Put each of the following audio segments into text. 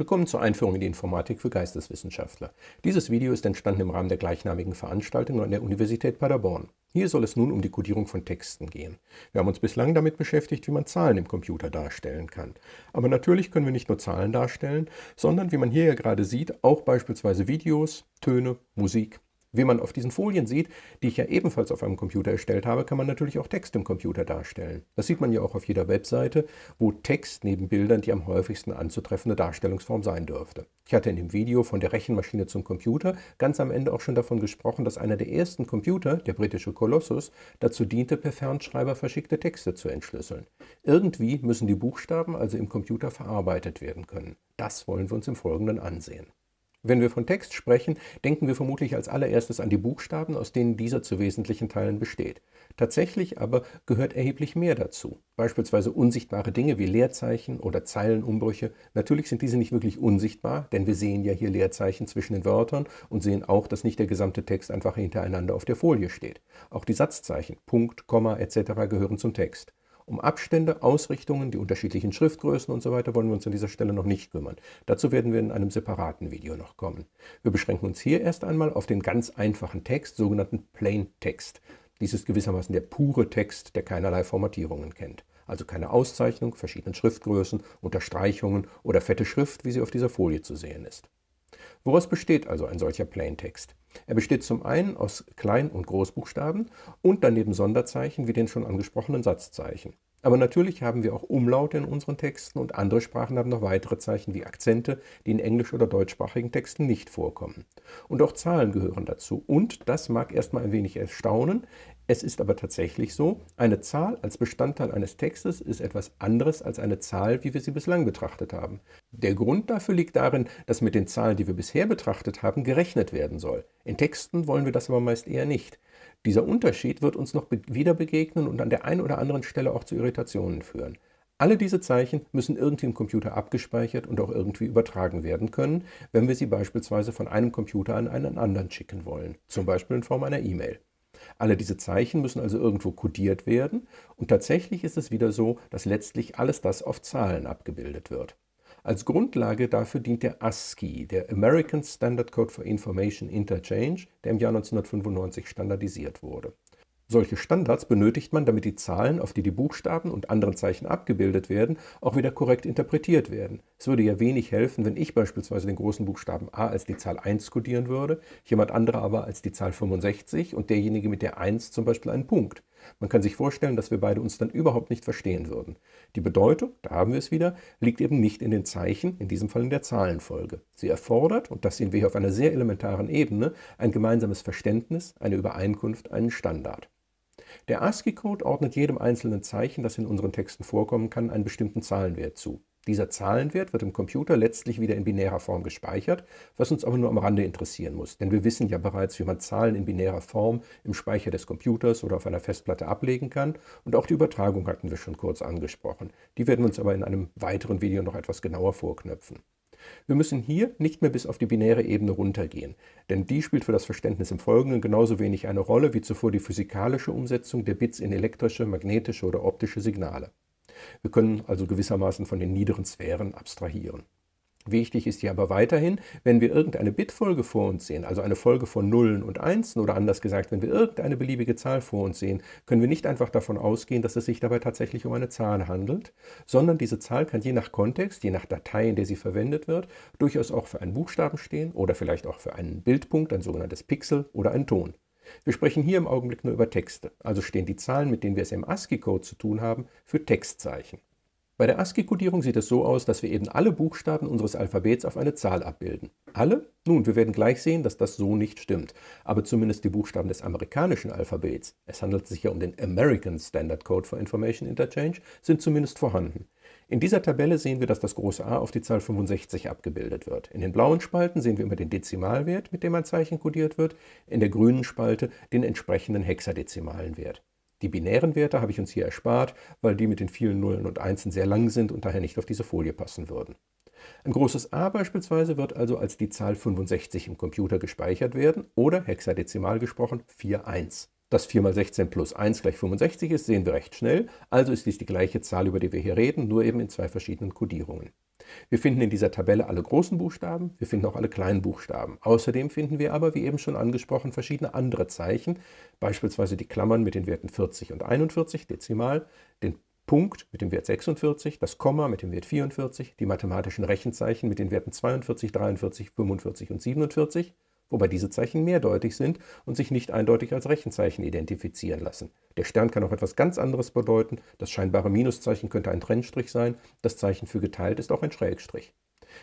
Willkommen zur Einführung in die Informatik für Geisteswissenschaftler. Dieses Video ist entstanden im Rahmen der gleichnamigen Veranstaltung an der Universität Paderborn. Hier soll es nun um die Codierung von Texten gehen. Wir haben uns bislang damit beschäftigt, wie man Zahlen im Computer darstellen kann. Aber natürlich können wir nicht nur Zahlen darstellen, sondern, wie man hier ja gerade sieht, auch beispielsweise Videos, Töne, Musik wie man auf diesen Folien sieht, die ich ja ebenfalls auf einem Computer erstellt habe, kann man natürlich auch Text im Computer darstellen. Das sieht man ja auch auf jeder Webseite, wo Text neben Bildern die am häufigsten anzutreffende Darstellungsform sein dürfte. Ich hatte in dem Video von der Rechenmaschine zum Computer ganz am Ende auch schon davon gesprochen, dass einer der ersten Computer, der britische Colossus, dazu diente, per Fernschreiber verschickte Texte zu entschlüsseln. Irgendwie müssen die Buchstaben also im Computer verarbeitet werden können. Das wollen wir uns im Folgenden ansehen. Wenn wir von Text sprechen, denken wir vermutlich als allererstes an die Buchstaben, aus denen dieser zu wesentlichen Teilen besteht. Tatsächlich aber gehört erheblich mehr dazu, beispielsweise unsichtbare Dinge wie Leerzeichen oder Zeilenumbrüche. Natürlich sind diese nicht wirklich unsichtbar, denn wir sehen ja hier Leerzeichen zwischen den Wörtern und sehen auch, dass nicht der gesamte Text einfach hintereinander auf der Folie steht. Auch die Satzzeichen, Punkt, Komma etc. gehören zum Text. Um Abstände, Ausrichtungen, die unterschiedlichen Schriftgrößen usw. So wollen wir uns an dieser Stelle noch nicht kümmern. Dazu werden wir in einem separaten Video noch kommen. Wir beschränken uns hier erst einmal auf den ganz einfachen Text, sogenannten Plain Text. Dies ist gewissermaßen der pure Text, der keinerlei Formatierungen kennt. Also keine Auszeichnung, verschiedenen Schriftgrößen, Unterstreichungen oder fette Schrift, wie sie auf dieser Folie zu sehen ist. Woraus besteht also ein solcher Plaintext? Er besteht zum einen aus Klein- und Großbuchstaben und daneben Sonderzeichen wie den schon angesprochenen Satzzeichen. Aber natürlich haben wir auch Umlaute in unseren Texten und andere Sprachen haben noch weitere Zeichen wie Akzente, die in englisch- oder deutschsprachigen Texten nicht vorkommen. Und auch Zahlen gehören dazu. Und, das mag erstmal ein wenig erstaunen, es ist aber tatsächlich so, eine Zahl als Bestandteil eines Textes ist etwas anderes als eine Zahl, wie wir sie bislang betrachtet haben. Der Grund dafür liegt darin, dass mit den Zahlen, die wir bisher betrachtet haben, gerechnet werden soll. In Texten wollen wir das aber meist eher nicht. Dieser Unterschied wird uns noch wieder begegnen und an der einen oder anderen Stelle auch zu Irritationen führen. Alle diese Zeichen müssen irgendwie im Computer abgespeichert und auch irgendwie übertragen werden können, wenn wir sie beispielsweise von einem Computer an einen anderen schicken wollen, zum Beispiel in Form einer E-Mail. Alle diese Zeichen müssen also irgendwo kodiert werden und tatsächlich ist es wieder so, dass letztlich alles das auf Zahlen abgebildet wird. Als Grundlage dafür dient der ASCII, der American Standard Code for Information Interchange, der im Jahr 1995 standardisiert wurde. Solche Standards benötigt man, damit die Zahlen, auf die die Buchstaben und anderen Zeichen abgebildet werden, auch wieder korrekt interpretiert werden. Es würde ja wenig helfen, wenn ich beispielsweise den großen Buchstaben a als die Zahl 1 kodieren würde, jemand anderer aber als die Zahl 65 und derjenige mit der 1 zum Beispiel einen Punkt. Man kann sich vorstellen, dass wir beide uns dann überhaupt nicht verstehen würden. Die Bedeutung, da haben wir es wieder, liegt eben nicht in den Zeichen, in diesem Fall in der Zahlenfolge. Sie erfordert, und das sehen wir hier auf einer sehr elementaren Ebene, ein gemeinsames Verständnis, eine Übereinkunft, einen Standard. Der ASCII-Code ordnet jedem einzelnen Zeichen, das in unseren Texten vorkommen kann, einen bestimmten Zahlenwert zu. Dieser Zahlenwert wird im Computer letztlich wieder in binärer Form gespeichert, was uns aber nur am Rande interessieren muss, denn wir wissen ja bereits, wie man Zahlen in binärer Form im Speicher des Computers oder auf einer Festplatte ablegen kann und auch die Übertragung hatten wir schon kurz angesprochen. Die werden wir uns aber in einem weiteren Video noch etwas genauer vorknöpfen. Wir müssen hier nicht mehr bis auf die binäre Ebene runtergehen, denn die spielt für das Verständnis im Folgenden genauso wenig eine Rolle wie zuvor die physikalische Umsetzung der Bits in elektrische, magnetische oder optische Signale. Wir können also gewissermaßen von den niederen Sphären abstrahieren. Wichtig ist hier aber weiterhin, wenn wir irgendeine Bitfolge vor uns sehen, also eine Folge von Nullen und Einsen oder anders gesagt, wenn wir irgendeine beliebige Zahl vor uns sehen, können wir nicht einfach davon ausgehen, dass es sich dabei tatsächlich um eine Zahl handelt, sondern diese Zahl kann je nach Kontext, je nach Datei, in der sie verwendet wird, durchaus auch für einen Buchstaben stehen oder vielleicht auch für einen Bildpunkt, ein sogenanntes Pixel oder einen Ton. Wir sprechen hier im Augenblick nur über Texte, also stehen die Zahlen, mit denen wir es im ASCII-Code zu tun haben, für Textzeichen. Bei der ASCII-Kodierung sieht es so aus, dass wir eben alle Buchstaben unseres Alphabets auf eine Zahl abbilden. Alle? Nun, wir werden gleich sehen, dass das so nicht stimmt. Aber zumindest die Buchstaben des amerikanischen Alphabets, es handelt sich ja um den American Standard Code for Information Interchange, sind zumindest vorhanden. In dieser Tabelle sehen wir, dass das große A auf die Zahl 65 abgebildet wird. In den blauen Spalten sehen wir immer den Dezimalwert, mit dem ein Zeichen kodiert wird, in der grünen Spalte den entsprechenden hexadezimalen Wert. Die binären Werte habe ich uns hier erspart, weil die mit den vielen Nullen und Einsen sehr lang sind und daher nicht auf diese Folie passen würden. Ein großes A beispielsweise wird also als die Zahl 65 im Computer gespeichert werden oder hexadezimal gesprochen 41. Dass 4 mal 16 plus 1 gleich 65 ist, sehen wir recht schnell, also ist dies die gleiche Zahl, über die wir hier reden, nur eben in zwei verschiedenen Kodierungen. Wir finden in dieser Tabelle alle großen Buchstaben, wir finden auch alle kleinen Buchstaben. Außerdem finden wir aber, wie eben schon angesprochen, verschiedene andere Zeichen, beispielsweise die Klammern mit den Werten 40 und 41 Dezimal, den Punkt mit dem Wert 46, das Komma mit dem Wert 44, die mathematischen Rechenzeichen mit den Werten 42, 43, 45 und 47, wobei diese Zeichen mehrdeutig sind und sich nicht eindeutig als Rechenzeichen identifizieren lassen. Der Stern kann auch etwas ganz anderes bedeuten, das scheinbare Minuszeichen könnte ein Trennstrich sein, das Zeichen für geteilt ist auch ein Schrägstrich.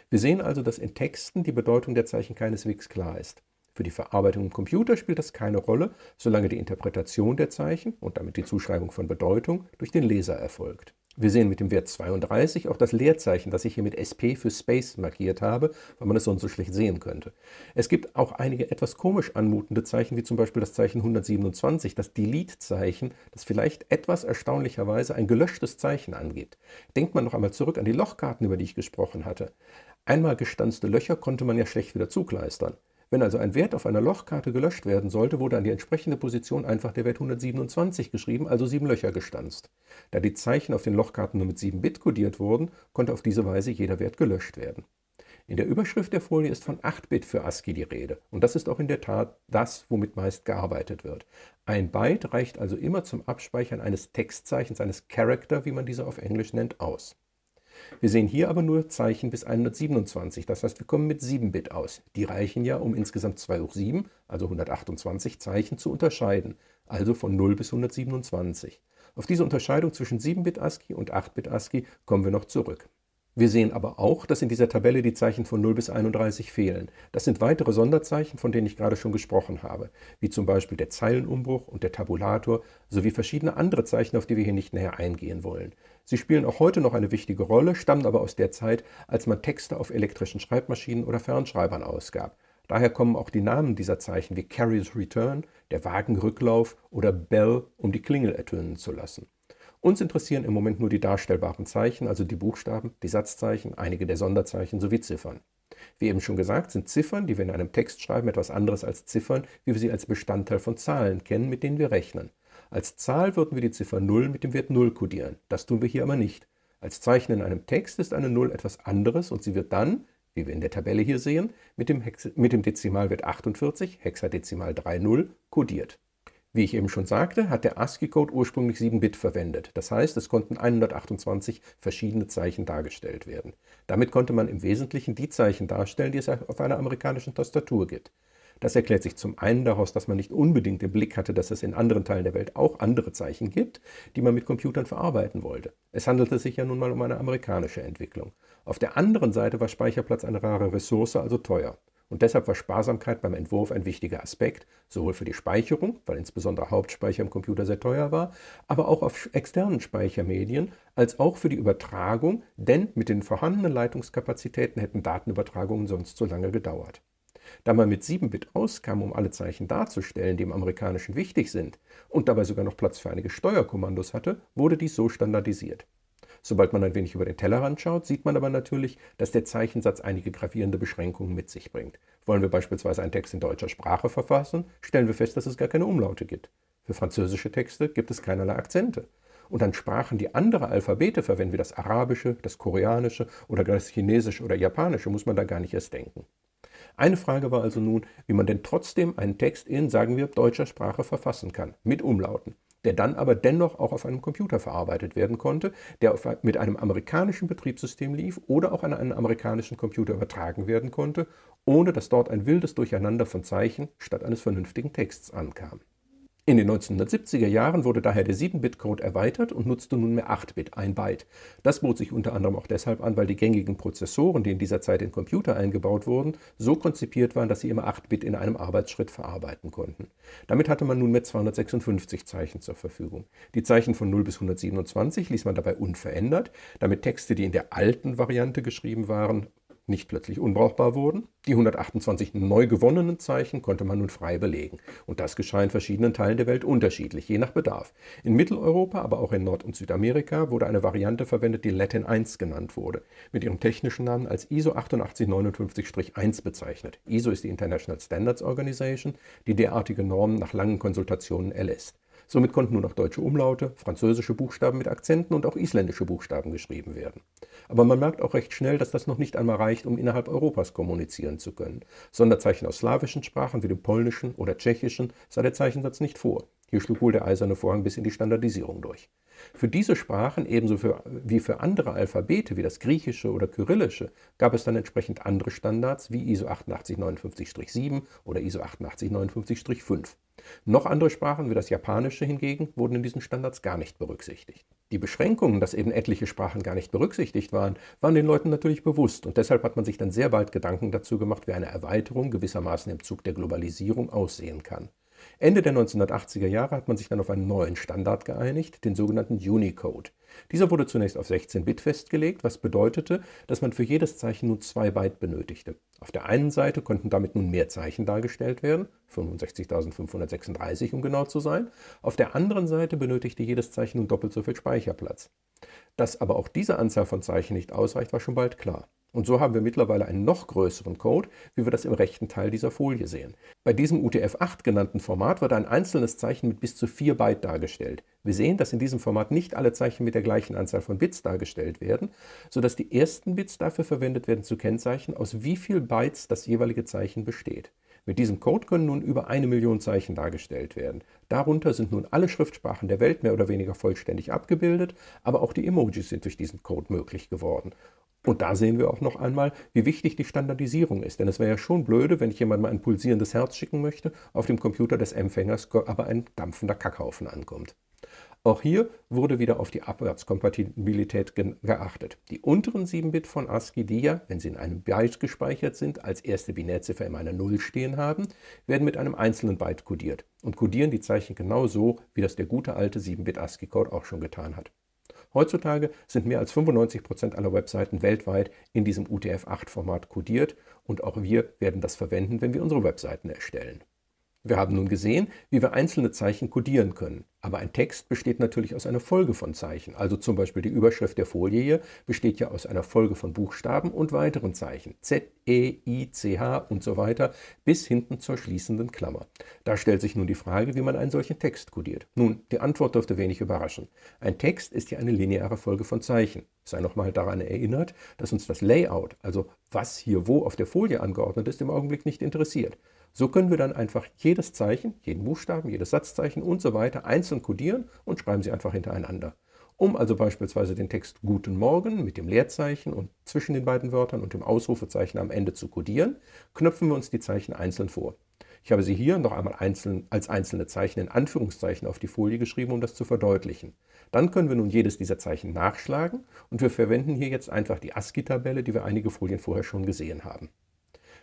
Wir sehen also, dass in Texten die Bedeutung der Zeichen keineswegs klar ist. Für die Verarbeitung im Computer spielt das keine Rolle, solange die Interpretation der Zeichen und damit die Zuschreibung von Bedeutung durch den Leser erfolgt. Wir sehen mit dem Wert 32 auch das Leerzeichen, das ich hier mit SP für Space markiert habe, weil man es sonst so schlecht sehen könnte. Es gibt auch einige etwas komisch anmutende Zeichen, wie zum Beispiel das Zeichen 127, das Delete-Zeichen, das vielleicht etwas erstaunlicherweise ein gelöschtes Zeichen angibt. Denkt man noch einmal zurück an die Lochkarten, über die ich gesprochen hatte. Einmal gestanzte Löcher konnte man ja schlecht wieder zukleistern. Wenn also ein Wert auf einer Lochkarte gelöscht werden sollte, wurde an die entsprechende Position einfach der Wert 127 geschrieben, also sieben Löcher gestanzt. Da die Zeichen auf den Lochkarten nur mit 7 Bit kodiert wurden, konnte auf diese Weise jeder Wert gelöscht werden. In der Überschrift der Folie ist von 8 Bit für ASCII die Rede. Und das ist auch in der Tat das, womit meist gearbeitet wird. Ein Byte reicht also immer zum Abspeichern eines Textzeichens, eines Character, wie man diese auf Englisch nennt, aus. Wir sehen hier aber nur Zeichen bis 127, das heißt, wir kommen mit 7-Bit aus. Die reichen ja, um insgesamt 2 hoch 7, also 128 Zeichen zu unterscheiden, also von 0 bis 127. Auf diese Unterscheidung zwischen 7-Bit ASCII und 8-Bit ASCII kommen wir noch zurück. Wir sehen aber auch, dass in dieser Tabelle die Zeichen von 0 bis 31 fehlen. Das sind weitere Sonderzeichen, von denen ich gerade schon gesprochen habe, wie zum Beispiel der Zeilenumbruch und der Tabulator sowie verschiedene andere Zeichen, auf die wir hier nicht näher eingehen wollen. Sie spielen auch heute noch eine wichtige Rolle, stammen aber aus der Zeit, als man Texte auf elektrischen Schreibmaschinen oder Fernschreibern ausgab. Daher kommen auch die Namen dieser Zeichen wie Carrier's Return, der Wagenrücklauf oder Bell, um die Klingel ertönen zu lassen. Uns interessieren im Moment nur die darstellbaren Zeichen, also die Buchstaben, die Satzzeichen, einige der Sonderzeichen sowie Ziffern. Wie eben schon gesagt, sind Ziffern, die wir in einem Text schreiben, etwas anderes als Ziffern, wie wir sie als Bestandteil von Zahlen kennen, mit denen wir rechnen. Als Zahl würden wir die Ziffer 0 mit dem Wert 0 kodieren. Das tun wir hier aber nicht. Als Zeichen in einem Text ist eine 0 etwas anderes und sie wird dann, wie wir in der Tabelle hier sehen, mit dem, Hex mit dem Dezimalwert 48, Hexadezimal 30, kodiert. Wie ich eben schon sagte, hat der ASCII-Code ursprünglich 7 Bit verwendet. Das heißt, es konnten 128 verschiedene Zeichen dargestellt werden. Damit konnte man im Wesentlichen die Zeichen darstellen, die es auf einer amerikanischen Tastatur gibt. Das erklärt sich zum einen daraus, dass man nicht unbedingt im Blick hatte, dass es in anderen Teilen der Welt auch andere Zeichen gibt, die man mit Computern verarbeiten wollte. Es handelte sich ja nun mal um eine amerikanische Entwicklung. Auf der anderen Seite war Speicherplatz eine rare Ressource, also teuer. Und deshalb war Sparsamkeit beim Entwurf ein wichtiger Aspekt, sowohl für die Speicherung, weil insbesondere Hauptspeicher im Computer sehr teuer war, aber auch auf externen Speichermedien, als auch für die Übertragung, denn mit den vorhandenen Leitungskapazitäten hätten Datenübertragungen sonst zu lange gedauert. Da man mit 7-Bit auskam, um alle Zeichen darzustellen, die im Amerikanischen wichtig sind, und dabei sogar noch Platz für einige Steuerkommandos hatte, wurde dies so standardisiert. Sobald man ein wenig über den Tellerrand schaut, sieht man aber natürlich, dass der Zeichensatz einige gravierende Beschränkungen mit sich bringt. Wollen wir beispielsweise einen Text in deutscher Sprache verfassen, stellen wir fest, dass es gar keine Umlaute gibt. Für französische Texte gibt es keinerlei Akzente. Und an Sprachen, die andere Alphabete verwenden, wie das Arabische, das Koreanische oder das Chinesische oder Japanische, muss man da gar nicht erst denken. Eine Frage war also nun, wie man denn trotzdem einen Text in, sagen wir, deutscher Sprache verfassen kann, mit Umlauten der dann aber dennoch auch auf einem Computer verarbeitet werden konnte, der auf, mit einem amerikanischen Betriebssystem lief oder auch an einen amerikanischen Computer übertragen werden konnte, ohne dass dort ein wildes Durcheinander von Zeichen statt eines vernünftigen Texts ankam. In den 1970er Jahren wurde daher der 7-Bit-Code erweitert und nutzte nunmehr 8-Bit, ein Byte. Das bot sich unter anderem auch deshalb an, weil die gängigen Prozessoren, die in dieser Zeit in Computer eingebaut wurden, so konzipiert waren, dass sie immer 8-Bit in einem Arbeitsschritt verarbeiten konnten. Damit hatte man nunmehr 256 Zeichen zur Verfügung. Die Zeichen von 0 bis 127 ließ man dabei unverändert, damit Texte, die in der alten Variante geschrieben waren, nicht plötzlich unbrauchbar wurden. Die 128 neu gewonnenen Zeichen konnte man nun frei belegen. Und das geschah in verschiedenen Teilen der Welt unterschiedlich, je nach Bedarf. In Mitteleuropa, aber auch in Nord- und Südamerika wurde eine Variante verwendet, die Latin 1 genannt wurde, mit ihrem technischen Namen als ISO 8859-1 bezeichnet. ISO ist die International Standards Organization, die derartige Normen nach langen Konsultationen erlässt. Somit konnten nun auch deutsche Umlaute, französische Buchstaben mit Akzenten und auch isländische Buchstaben geschrieben werden. Aber man merkt auch recht schnell, dass das noch nicht einmal reicht, um innerhalb Europas kommunizieren zu können. Sonderzeichen aus slawischen Sprachen wie dem polnischen oder tschechischen sah der Zeichensatz nicht vor. Hier schlug wohl der eiserne Vorhang bis in die Standardisierung durch. Für diese Sprachen, ebenso für, wie für andere Alphabete wie das griechische oder kyrillische, gab es dann entsprechend andere Standards wie ISO 8859-7 oder ISO 8859-5. Noch andere Sprachen wie das Japanische hingegen wurden in diesen Standards gar nicht berücksichtigt. Die Beschränkungen, dass eben etliche Sprachen gar nicht berücksichtigt waren, waren den Leuten natürlich bewusst und deshalb hat man sich dann sehr bald Gedanken dazu gemacht, wie eine Erweiterung gewissermaßen im Zug der Globalisierung aussehen kann. Ende der 1980er Jahre hat man sich dann auf einen neuen Standard geeinigt, den sogenannten Unicode. Dieser wurde zunächst auf 16 Bit festgelegt, was bedeutete, dass man für jedes Zeichen nun 2 Byte benötigte. Auf der einen Seite konnten damit nun mehr Zeichen dargestellt werden, 65.536 um genau zu sein, auf der anderen Seite benötigte jedes Zeichen nun doppelt so viel Speicherplatz. Dass aber auch diese Anzahl von Zeichen nicht ausreicht, war schon bald klar. Und so haben wir mittlerweile einen noch größeren Code, wie wir das im rechten Teil dieser Folie sehen. Bei diesem UTF-8 genannten Format wird ein einzelnes Zeichen mit bis zu 4 Byte dargestellt. Wir sehen, dass in diesem Format nicht alle Zeichen mit der gleichen Anzahl von Bits dargestellt werden, sodass die ersten Bits dafür verwendet werden zu kennzeichnen, aus wie viel Bytes das jeweilige Zeichen besteht. Mit diesem Code können nun über eine Million Zeichen dargestellt werden. Darunter sind nun alle Schriftsprachen der Welt mehr oder weniger vollständig abgebildet, aber auch die Emojis sind durch diesen Code möglich geworden. Und da sehen wir auch noch einmal, wie wichtig die Standardisierung ist. Denn es wäre ja schon blöde, wenn ich jemandem ein pulsierendes Herz schicken möchte, auf dem Computer des Empfängers aber ein dampfender Kackhaufen ankommt. Auch hier wurde wieder auf die Abwärtskompatibilität geachtet. Die unteren 7-Bit von ASCII, die ja, wenn sie in einem Byte gespeichert sind, als erste Binärziffer immer eine 0 stehen haben, werden mit einem einzelnen Byte kodiert und kodieren die Zeichen genau so, wie das der gute alte 7-Bit ASCII-Code auch schon getan hat. Heutzutage sind mehr als 95 Prozent aller Webseiten weltweit in diesem UTF-8-Format codiert und auch wir werden das verwenden, wenn wir unsere Webseiten erstellen. Wir haben nun gesehen, wie wir einzelne Zeichen codieren können. Aber ein Text besteht natürlich aus einer Folge von Zeichen. Also zum Beispiel die Überschrift der Folie hier besteht ja aus einer Folge von Buchstaben und weiteren Zeichen. Z, E, I, C, H und so weiter bis hinten zur schließenden Klammer. Da stellt sich nun die Frage, wie man einen solchen Text codiert. Nun, die Antwort dürfte wenig überraschen. Ein Text ist ja eine lineare Folge von Zeichen. Sei nochmal daran erinnert, dass uns das Layout, also was hier wo auf der Folie angeordnet ist, im Augenblick nicht interessiert. So können wir dann einfach jedes Zeichen, jeden Buchstaben, jedes Satzzeichen und so weiter einzeln kodieren und schreiben sie einfach hintereinander. Um also beispielsweise den Text Guten Morgen mit dem Leerzeichen und zwischen den beiden Wörtern und dem Ausrufezeichen am Ende zu kodieren, knöpfen wir uns die Zeichen einzeln vor. Ich habe sie hier noch einmal einzeln, als einzelne Zeichen in Anführungszeichen auf die Folie geschrieben, um das zu verdeutlichen. Dann können wir nun jedes dieser Zeichen nachschlagen und wir verwenden hier jetzt einfach die ASCII-Tabelle, die wir einige Folien vorher schon gesehen haben.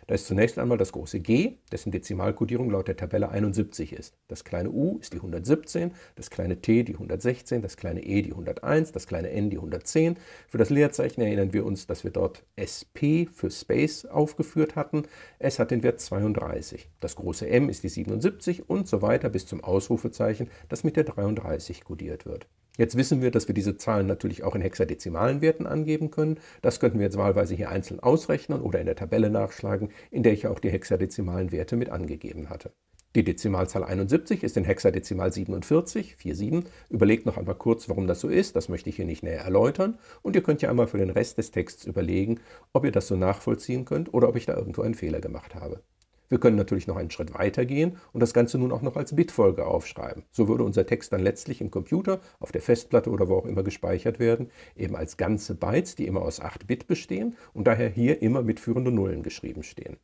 Da ist zunächst einmal das große G, dessen Dezimalkodierung laut der Tabelle 71 ist. Das kleine u ist die 117, das kleine t die 116, das kleine e die 101, das kleine n die 110. Für das Leerzeichen erinnern wir uns, dass wir dort SP für Space aufgeführt hatten. Es hat den Wert 32. Das große M ist die 77 und so weiter bis zum Ausrufezeichen, das mit der 33 kodiert wird. Jetzt wissen wir, dass wir diese Zahlen natürlich auch in hexadezimalen Werten angeben können. Das könnten wir jetzt wahlweise hier einzeln ausrechnen oder in der Tabelle nachschlagen, in der ich auch die hexadezimalen Werte mit angegeben hatte. Die Dezimalzahl 71 ist in Hexadezimal 47, 47. Überlegt noch einmal kurz, warum das so ist, das möchte ich hier nicht näher erläutern. Und ihr könnt ja einmal für den Rest des Texts überlegen, ob ihr das so nachvollziehen könnt oder ob ich da irgendwo einen Fehler gemacht habe. Wir können natürlich noch einen Schritt weiter gehen und das Ganze nun auch noch als Bitfolge aufschreiben. So würde unser Text dann letztlich im Computer, auf der Festplatte oder wo auch immer gespeichert werden, eben als ganze Bytes, die immer aus 8 Bit bestehen und daher hier immer mitführende Nullen geschrieben stehen.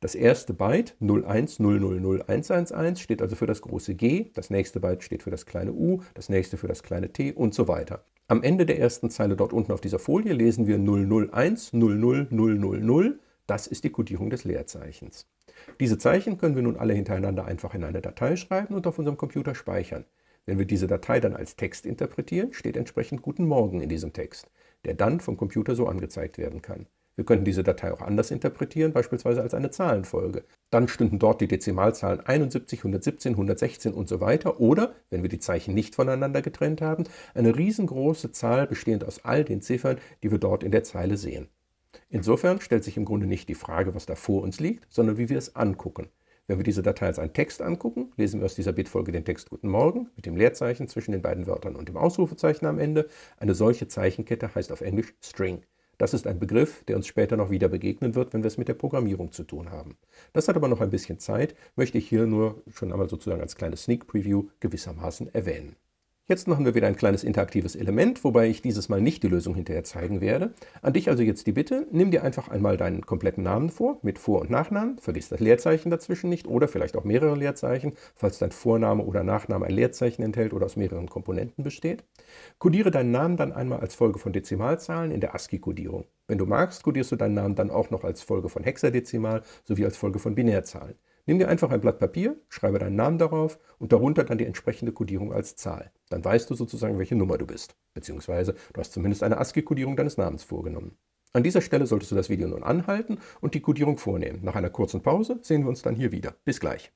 Das erste Byte 010001111 steht also für das große G, das nächste Byte steht für das kleine u, das nächste für das kleine t und so weiter. Am Ende der ersten Zeile dort unten auf dieser Folie lesen wir 001 00000. Das ist die Kodierung des Leerzeichens. Diese Zeichen können wir nun alle hintereinander einfach in eine Datei schreiben und auf unserem Computer speichern. Wenn wir diese Datei dann als Text interpretieren, steht entsprechend Guten Morgen in diesem Text, der dann vom Computer so angezeigt werden kann. Wir könnten diese Datei auch anders interpretieren, beispielsweise als eine Zahlenfolge. Dann stünden dort die Dezimalzahlen 71, 117, 116 und so weiter. Oder, wenn wir die Zeichen nicht voneinander getrennt haben, eine riesengroße Zahl bestehend aus all den Ziffern, die wir dort in der Zeile sehen. Insofern stellt sich im Grunde nicht die Frage, was da vor uns liegt, sondern wie wir es angucken. Wenn wir diese Datei als einen Text angucken, lesen wir aus dieser Bitfolge den Text Guten Morgen mit dem Leerzeichen zwischen den beiden Wörtern und dem Ausrufezeichen am Ende. Eine solche Zeichenkette heißt auf Englisch String. Das ist ein Begriff, der uns später noch wieder begegnen wird, wenn wir es mit der Programmierung zu tun haben. Das hat aber noch ein bisschen Zeit, möchte ich hier nur schon einmal sozusagen als kleines Sneak Preview gewissermaßen erwähnen. Jetzt machen wir wieder ein kleines interaktives Element, wobei ich dieses Mal nicht die Lösung hinterher zeigen werde. An dich also jetzt die Bitte, nimm dir einfach einmal deinen kompletten Namen vor, mit Vor- und Nachnamen, vergiss das Leerzeichen dazwischen nicht oder vielleicht auch mehrere Leerzeichen, falls dein Vorname oder Nachname ein Leerzeichen enthält oder aus mehreren Komponenten besteht. Codiere deinen Namen dann einmal als Folge von Dezimalzahlen in der ASCII-Kodierung. Wenn du magst, codierst du deinen Namen dann auch noch als Folge von Hexadezimal sowie als Folge von Binärzahlen. Nimm dir einfach ein Blatt Papier, schreibe deinen Namen darauf und darunter dann die entsprechende Kodierung als Zahl. Dann weißt du sozusagen, welche Nummer du bist. Beziehungsweise du hast zumindest eine ASCII-Kodierung deines Namens vorgenommen. An dieser Stelle solltest du das Video nun anhalten und die Kodierung vornehmen. Nach einer kurzen Pause sehen wir uns dann hier wieder. Bis gleich.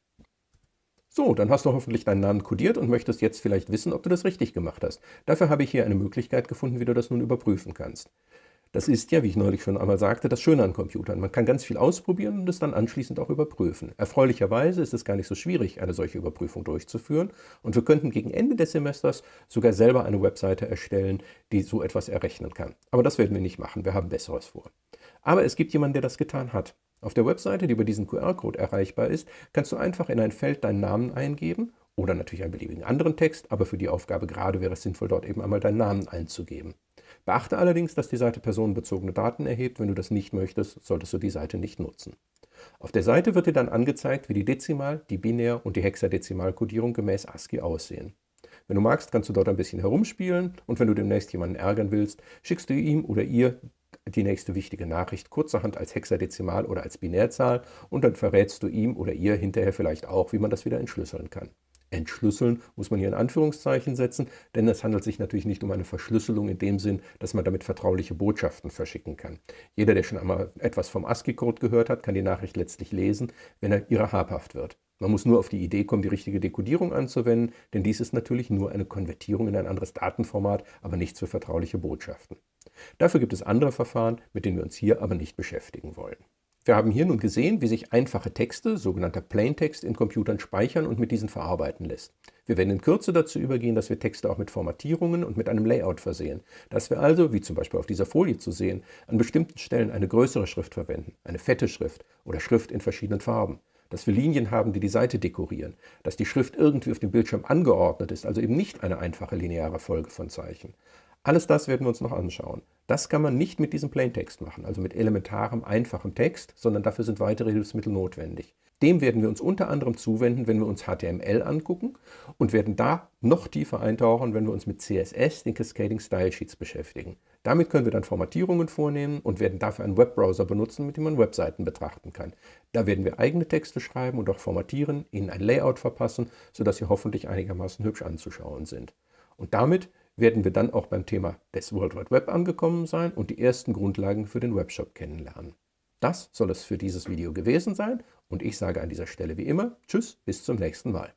So, dann hast du hoffentlich deinen Namen kodiert und möchtest jetzt vielleicht wissen, ob du das richtig gemacht hast. Dafür habe ich hier eine Möglichkeit gefunden, wie du das nun überprüfen kannst. Das ist ja, wie ich neulich schon einmal sagte, das Schöne an Computern. Man kann ganz viel ausprobieren und es dann anschließend auch überprüfen. Erfreulicherweise ist es gar nicht so schwierig, eine solche Überprüfung durchzuführen. Und wir könnten gegen Ende des Semesters sogar selber eine Webseite erstellen, die so etwas errechnen kann. Aber das werden wir nicht machen, wir haben Besseres vor. Aber es gibt jemanden, der das getan hat. Auf der Webseite, die über diesen QR-Code erreichbar ist, kannst du einfach in ein Feld deinen Namen eingeben oder natürlich einen beliebigen anderen Text, aber für die Aufgabe gerade wäre es sinnvoll, dort eben einmal deinen Namen einzugeben. Beachte allerdings, dass die Seite personenbezogene Daten erhebt. Wenn du das nicht möchtest, solltest du die Seite nicht nutzen. Auf der Seite wird dir dann angezeigt, wie die Dezimal-, die Binär- und die Hexadezimalkodierung gemäß ASCII aussehen. Wenn du magst, kannst du dort ein bisschen herumspielen und wenn du demnächst jemanden ärgern willst, schickst du ihm oder ihr die nächste wichtige Nachricht kurzerhand als Hexadezimal oder als Binärzahl und dann verrätst du ihm oder ihr hinterher vielleicht auch, wie man das wieder entschlüsseln kann. Entschlüsseln muss man hier in Anführungszeichen setzen, denn es handelt sich natürlich nicht um eine Verschlüsselung in dem Sinn, dass man damit vertrauliche Botschaften verschicken kann. Jeder, der schon einmal etwas vom ASCII-Code gehört hat, kann die Nachricht letztlich lesen, wenn er ihrer habhaft wird. Man muss nur auf die Idee kommen, die richtige Dekodierung anzuwenden, denn dies ist natürlich nur eine Konvertierung in ein anderes Datenformat, aber nichts für vertrauliche Botschaften. Dafür gibt es andere Verfahren, mit denen wir uns hier aber nicht beschäftigen wollen. Wir haben hier nun gesehen, wie sich einfache Texte, sogenannter Plaintext, in Computern speichern und mit diesen verarbeiten lässt. Wir werden in Kürze dazu übergehen, dass wir Texte auch mit Formatierungen und mit einem Layout versehen. Dass wir also, wie zum Beispiel auf dieser Folie zu sehen, an bestimmten Stellen eine größere Schrift verwenden, eine fette Schrift oder Schrift in verschiedenen Farben. Dass wir Linien haben, die die Seite dekorieren. Dass die Schrift irgendwie auf dem Bildschirm angeordnet ist, also eben nicht eine einfache lineare Folge von Zeichen. Alles das werden wir uns noch anschauen. Das kann man nicht mit diesem Plaintext machen, also mit elementarem, einfachem Text, sondern dafür sind weitere Hilfsmittel notwendig. Dem werden wir uns unter anderem zuwenden, wenn wir uns HTML angucken und werden da noch tiefer eintauchen, wenn wir uns mit CSS, den Cascading Style Sheets, beschäftigen. Damit können wir dann Formatierungen vornehmen und werden dafür einen Webbrowser benutzen, mit dem man Webseiten betrachten kann. Da werden wir eigene Texte schreiben und auch formatieren, ihnen ein Layout verpassen, sodass sie hoffentlich einigermaßen hübsch anzuschauen sind. Und damit werden wir dann auch beim Thema des World Wide Web angekommen sein und die ersten Grundlagen für den Webshop kennenlernen. Das soll es für dieses Video gewesen sein und ich sage an dieser Stelle wie immer Tschüss, bis zum nächsten Mal.